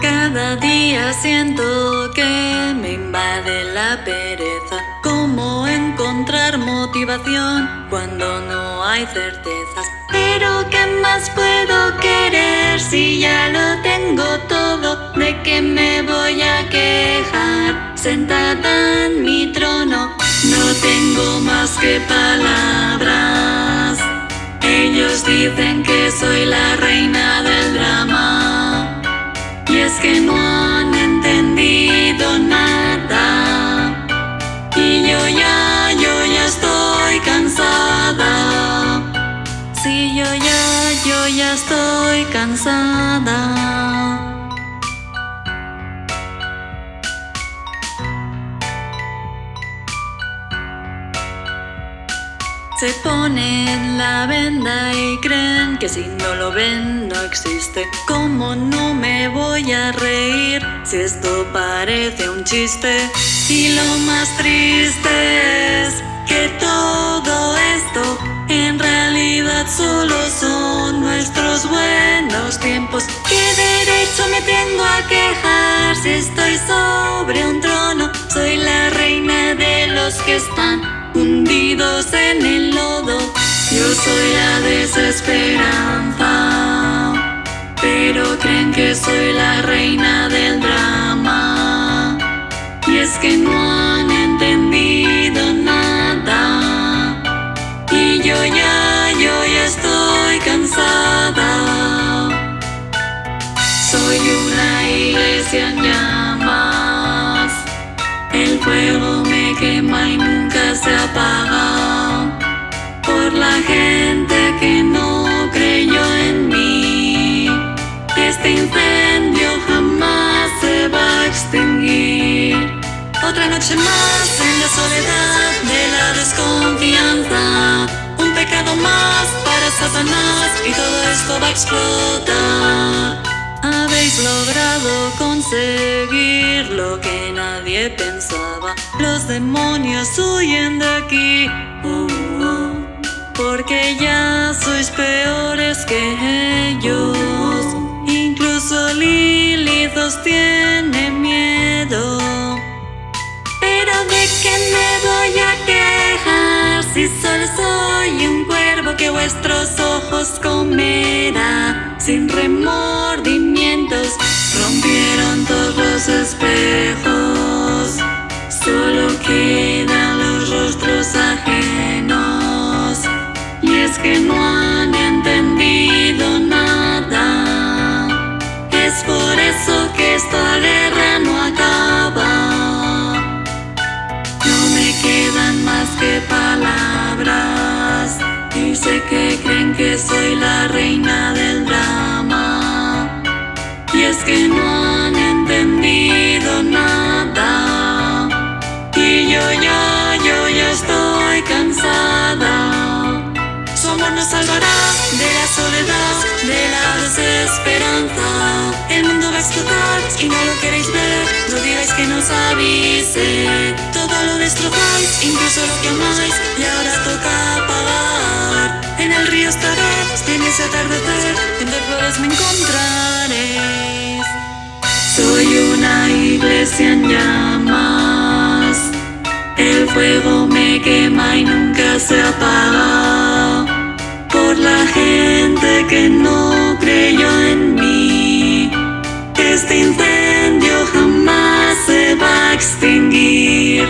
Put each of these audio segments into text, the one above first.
Cada día siento que me invade la pereza Cómo encontrar motivación cuando no hay certezas Pero ¿qué más puedo querer si ya lo tengo todo? ¿De qué me voy a quejar? Sentada en mi trono no tengo más que palabras Ellos dicen que soy la reina del drama que no han entendido nada. Y yo ya, yo ya estoy cansada. Sí, yo ya, yo ya estoy cansada Se ponen la venda y creen que si no lo ven no existe ¿Cómo no me voy a reír si esto parece un chiste? Y lo más triste es que todo esto en realidad solo son nuestros buenos tiempos ¿Qué derecho me tengo a quejar si estoy sobre un trono? Soy la reina de los que están hundidos en el lodo. Yo soy la desesperanza, pero creen que soy la reina del drama. Y es que no han entendido nada. Y yo ya, yo ya estoy cansada. Soy una iglesia en llamas. El fuego me quema y nunca se apaga Por la gente que no creyó en mí. Este incendio jamás se va a extinguir. Otra noche más en la soledad de la desconfianza. Un pecado más para Satanás y todo esto va a explotar habéis logrado conseguir lo que nadie pensaba. Los demonios huyen de aquí. Uh, uh, Porque ya sois peores que ellos. Incluso Lilith os tiene miedo. Pero ¿de qué me voy a quejar. Si solo soy un cuervo que vuestros ojos comerá Sin remordimiento espejos Solo quedan los rostros ajenos. Y es que no han entendido nada. Es por eso que esta guerra no acaba. No me quedan más que palabras. Y sé que creen que soy la reina del drama. Es que no nada. Y yo ya, yo ya estoy cansada. Su amor nos salvará de la soledad, de la desesperanza. El mundo va a explotar y no lo queréis ver. No digáis que nos avise. Todo lo destrozáis, incluso lo que amáis Y ahora toca pagar En el río estará, en ese atardecer Entre flores me encontraré en llamas. El fuego me quema y nunca se apaga. Por la gente que no creyó en mí. Este incendio jamás se va a extinguir.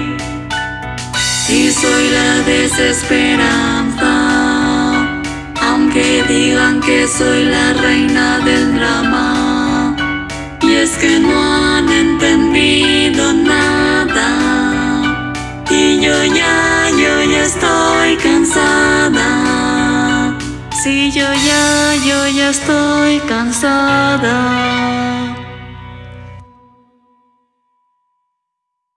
Y soy la desesperanza. Aunque digan que soy la reina del drama. Es que no Sí, yo ya, yo ya estoy cansada